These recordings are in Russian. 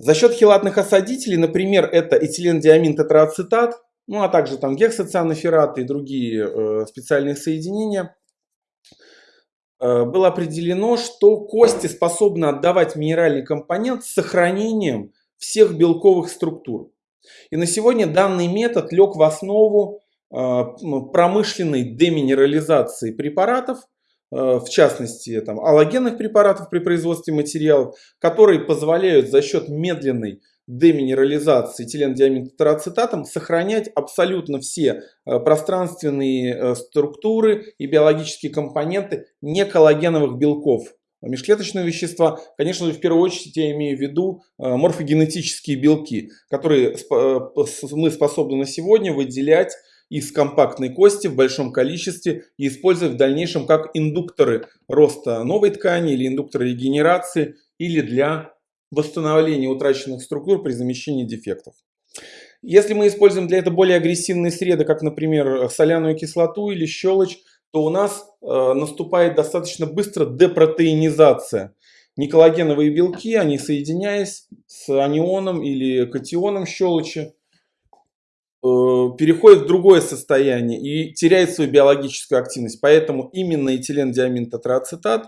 За счет хелатных осадителей, например, это этилендиамин тетрацетат, ну а также там гексоцианофераты и другие э, специальные соединения, э, было определено, что кости способны отдавать минеральный компонент с сохранением всех белковых структур. И на сегодня данный метод лег в основу э, промышленной деминерализации препаратов, в частности там, аллогенных препаратов при производстве материалов, которые позволяют за счет медленной деминерализации этилендиаминтетрацетатом сохранять абсолютно все э, пространственные структуры и биологические компоненты неколлагеновых белков межклеточные вещества, конечно же, в первую очередь я имею в виду э, морфогенетические белки, которые э, мы способны на сегодня выделять из компактной кости в большом количестве и использовать в дальнейшем как индукторы роста новой ткани или индукторы регенерации или для восстановления утраченных структур при замещении дефектов. Если мы используем для этого более агрессивные среды, как, например, соляную кислоту или щелочь, то у нас э, наступает достаточно быстро депротеинизация. Николагеновые белки, они соединяясь с анионом или катионом щелочи, э, переходят в другое состояние и теряют свою биологическую активность. Поэтому именно этилендиамин тетрацетат,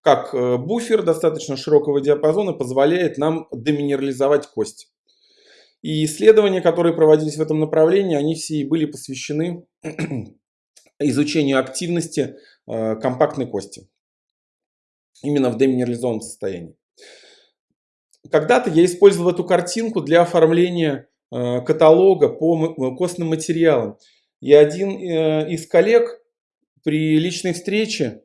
как э, буфер достаточно широкого диапазона, позволяет нам деминерализовать кость. И исследования, которые проводились в этом направлении, они все и были посвящены изучению активности э, компактной кости. Именно в деминерализованном состоянии. Когда-то я использовал эту картинку для оформления каталога по костным материалам. И один э, из коллег при личной встрече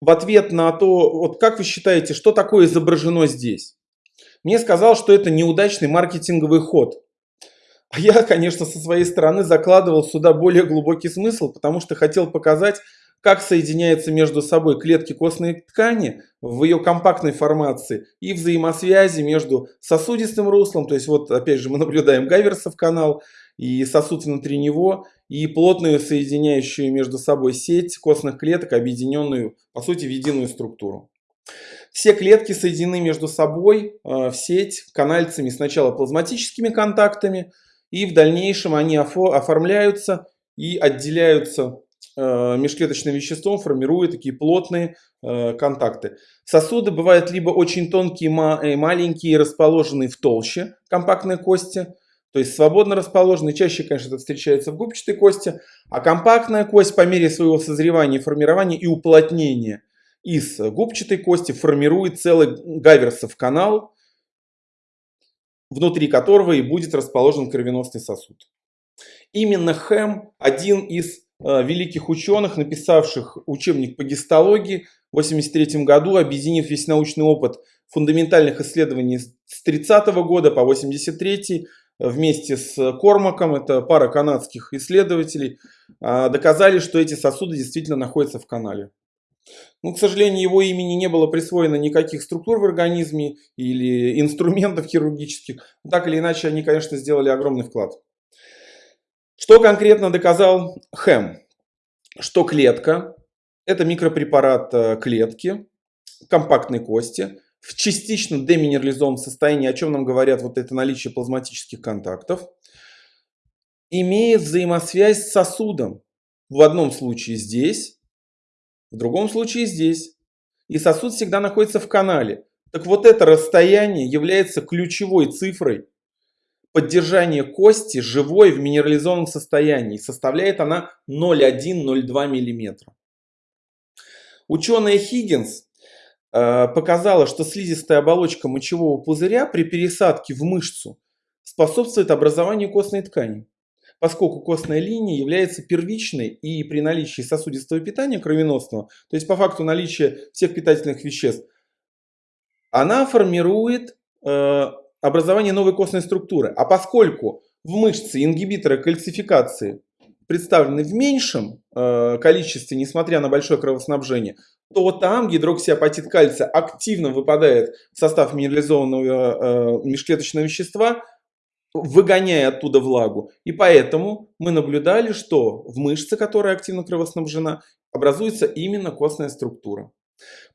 в ответ на то, вот как вы считаете, что такое изображено здесь, мне сказал, что это неудачный маркетинговый ход. А я, конечно, со своей стороны закладывал сюда более глубокий смысл, потому что хотел показать, как соединяются между собой клетки костной ткани в ее компактной формации и взаимосвязи между сосудистым руслом, то есть вот опять же мы наблюдаем Гайверсов канал и сосуд внутри него, и плотную соединяющую между собой сеть костных клеток, объединенную по сути в единую структуру. Все клетки соединены между собой э, в сеть канальцами сначала плазматическими контактами, и в дальнейшем они оформляются и отделяются межклеточным веществом, формируя такие плотные э, контакты. Сосуды бывают либо очень тонкие и маленькие, расположенные в толще компактной кости, то есть свободно расположенные, чаще, конечно, это встречается в губчатой кости, а компактная кость по мере своего созревания, формирования и уплотнения из губчатой кости формирует целый гаверсов канал, внутри которого и будет расположен кровеносный сосуд. Именно Хэм, один из э, великих ученых, написавших учебник по гистологии в 1983 году, объединив весь научный опыт фундаментальных исследований с 30 -го года по 83 вместе с Кормаком, это пара канадских исследователей, э, доказали, что эти сосуды действительно находятся в канале. Ну, к сожалению, его имени не было присвоено никаких структур в организме или инструментов хирургических. Так или иначе, они, конечно, сделали огромный вклад. Что конкретно доказал Хэм? Что клетка – это микропрепарат э, клетки, компактной кости, в частично деминерализованном состоянии, о чем нам говорят вот это наличие плазматических контактов, имеет взаимосвязь с сосудом. В одном случае здесь, в другом случае здесь. И сосуд всегда находится в канале. Так вот это расстояние является ключевой цифрой поддержания кости живой в минерализованном состоянии. Составляет она 0,1-0,2 мм. Ученая Хиггинс э, показала, что слизистая оболочка мочевого пузыря при пересадке в мышцу способствует образованию костной ткани поскольку костная линия является первичной и при наличии сосудистого питания кровеносного, то есть по факту наличия всех питательных веществ, она формирует э, образование новой костной структуры. А поскольку в мышце ингибиторы кальцификации представлены в меньшем э, количестве, несмотря на большое кровоснабжение, то там гидроксиапатит кальция активно выпадает в состав минерализованного э, межклеточного вещества, выгоняя оттуда влагу. И поэтому мы наблюдали, что в мышце, которая активно кровоснабжена, образуется именно костная структура.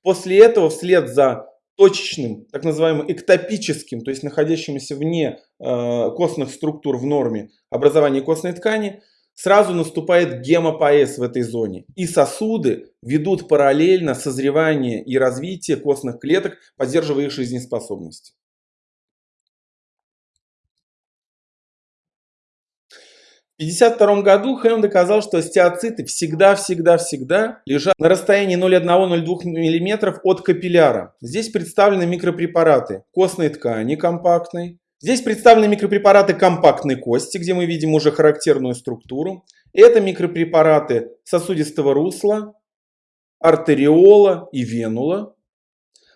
После этого, вслед за точечным, так называемым эктопическим, то есть находящимся вне э, костных структур в норме образования костной ткани, сразу наступает гемопоэз в этой зоне. И сосуды ведут параллельно созревание и развитие костных клеток, поддерживая их жизнеспособность. 1952 году Хэм доказал, что остеоциты всегда-всегда-всегда лежат на расстоянии 0,1-0,2 мм от капилляра. Здесь представлены микропрепараты костной ткани компактной. Здесь представлены микропрепараты компактной кости, где мы видим уже характерную структуру. Это микропрепараты сосудистого русла, артериола и венула,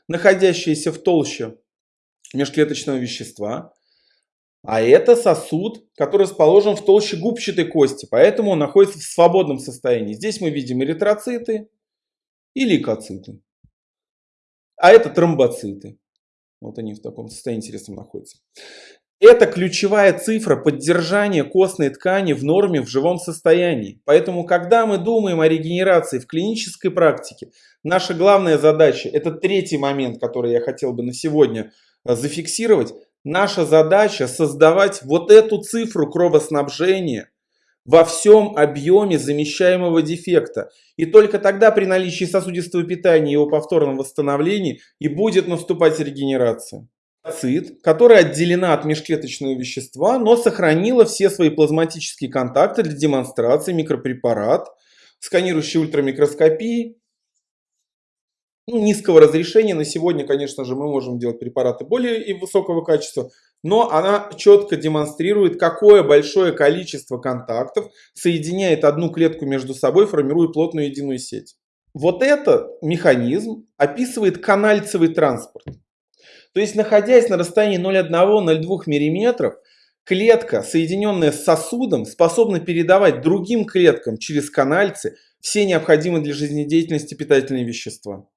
находящиеся в толще межклеточного вещества. А это сосуд, который расположен в толще губчатой кости, поэтому он находится в свободном состоянии. Здесь мы видим эритроциты и лейкоциты. А это тромбоциты. Вот они в таком состоянии интересном находятся. Это ключевая цифра поддержания костной ткани в норме в живом состоянии. Поэтому, когда мы думаем о регенерации в клинической практике, наша главная задача, это третий момент, который я хотел бы на сегодня зафиксировать, Наша задача создавать вот эту цифру кровоснабжения во всем объеме замещаемого дефекта. И только тогда при наличии сосудистого питания и его повторном восстановлении и будет наступать регенерация. Цит, которая отделена от межклеточного вещества, но сохранила все свои плазматические контакты для демонстрации микропрепарат, сканирующий ультрамикроскопии, ну, низкого разрешения. На сегодня, конечно же, мы можем делать препараты более и высокого качества, но она четко демонстрирует, какое большое количество контактов соединяет одну клетку между собой, формируя плотную единую сеть. Вот этот механизм описывает канальцевый транспорт. То есть, находясь на расстоянии 0,1-0,2 мм, клетка, соединенная с сосудом, способна передавать другим клеткам через канальцы все необходимые для жизнедеятельности питательные вещества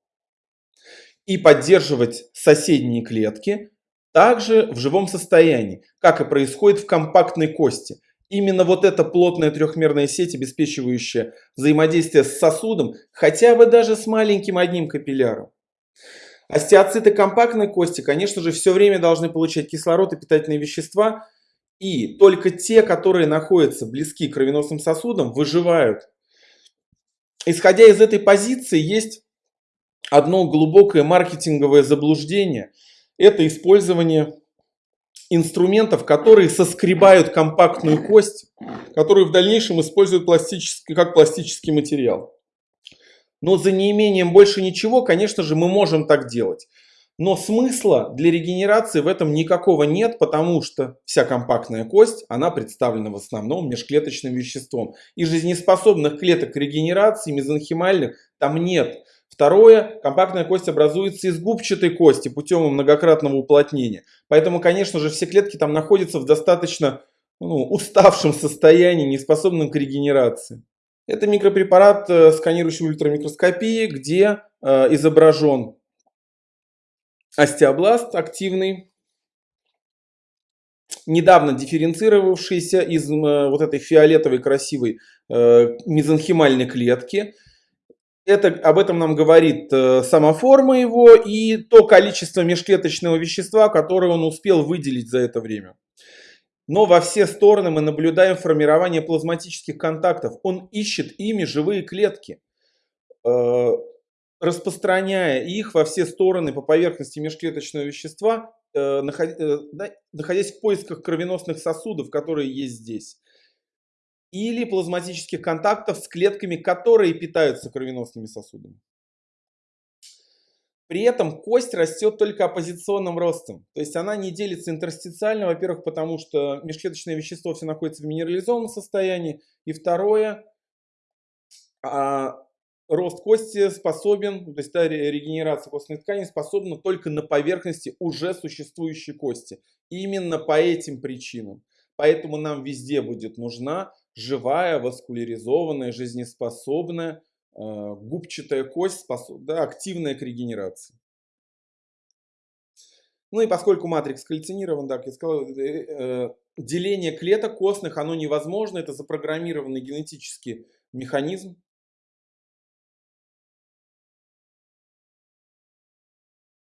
и поддерживать соседние клетки также в живом состоянии, как и происходит в компактной кости. Именно вот эта плотная трехмерная сеть, обеспечивающая взаимодействие с сосудом, хотя бы даже с маленьким одним капилляром. Остеоциты компактной кости, конечно же, все время должны получать кислород и питательные вещества, и только те, которые находятся близки к кровеносным сосудам, выживают. Исходя из этой позиции, есть одно глубокое маркетинговое заблуждение – это использование инструментов, которые соскребают компактную кость, которую в дальнейшем используют пластический, как пластический материал. Но за неимением больше ничего, конечно же, мы можем так делать. Но смысла для регенерации в этом никакого нет, потому что вся компактная кость, она представлена в основном межклеточным веществом. И жизнеспособных клеток регенерации мезонхимальных там нет. Второе, компактная кость образуется из губчатой кости путем многократного уплотнения. Поэтому, конечно же, все клетки там находятся в достаточно ну, уставшем состоянии, неспособном к регенерации. Это микропрепарат э, сканирующей ультрамикроскопии, где э, изображен остеобласт активный, недавно дифференцировавшийся из э, вот этой фиолетовой красивой э, мезонхимальной клетки. Это, об этом нам говорит э, сама форма его и то количество межклеточного вещества, которое он успел выделить за это время. Но во все стороны мы наблюдаем формирование плазматических контактов. Он ищет ими живые клетки, э, распространяя их во все стороны по поверхности межклеточного вещества, э, находясь в поисках кровеносных сосудов, которые есть здесь или плазматических контактов с клетками, которые питаются кровеносными сосудами. При этом кость растет только оппозиционным ростом. То есть она не делится интерстициально, во-первых, потому что межклеточное вещество все находится в минерализованном состоянии. И второе, а, рост кости способен, то есть да, регенерация костной ткани способна только на поверхности уже существующей кости. Именно по этим причинам. Поэтому нам везде будет нужна живая, васкуляризованная, жизнеспособная, э, губчатая кость, способ, да, активная к регенерации. Ну и поскольку матрикс кальцинирован, как я сказал, э, э, деление клеток костных, оно невозможно, это запрограммированный генетический механизм.